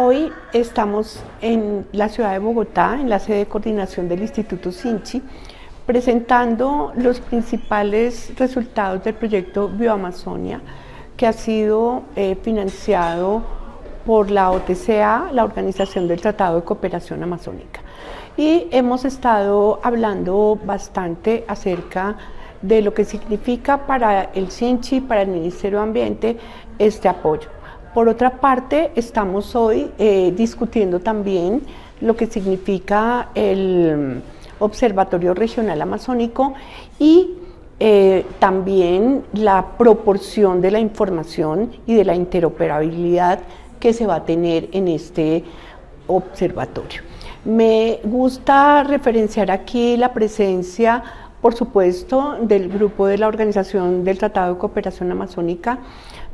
Hoy estamos en la ciudad de Bogotá, en la sede de coordinación del Instituto Sinchi, presentando los principales resultados del proyecto Bioamazonia, que ha sido eh, financiado por la OTCA, la Organización del Tratado de Cooperación Amazónica. Y hemos estado hablando bastante acerca de lo que significa para el Sinchi, para el Ministerio de Ambiente, este apoyo. Por otra parte, estamos hoy eh, discutiendo también lo que significa el Observatorio Regional Amazónico y eh, también la proporción de la información y de la interoperabilidad que se va a tener en este observatorio. Me gusta referenciar aquí la presencia, por supuesto, del grupo de la Organización del Tratado de Cooperación Amazónica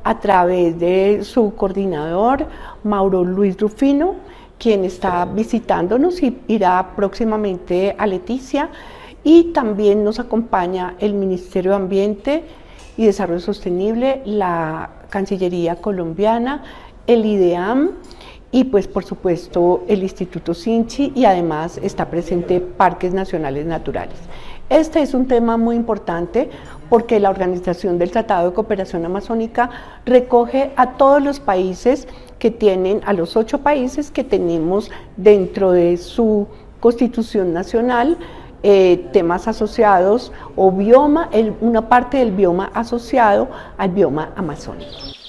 a través de su coordinador, Mauro Luis Rufino, quien está visitándonos y irá próximamente a Leticia y también nos acompaña el Ministerio de Ambiente y Desarrollo Sostenible, la Cancillería colombiana, el IDEAM y pues por supuesto el Instituto Sinchi y además está presente Parques Nacionales Naturales. Este es un tema muy importante porque la Organización del Tratado de Cooperación Amazónica recoge a todos los países que tienen, a los ocho países que tenemos dentro de su constitución nacional, eh, temas asociados o bioma, una parte del bioma asociado al bioma amazónico.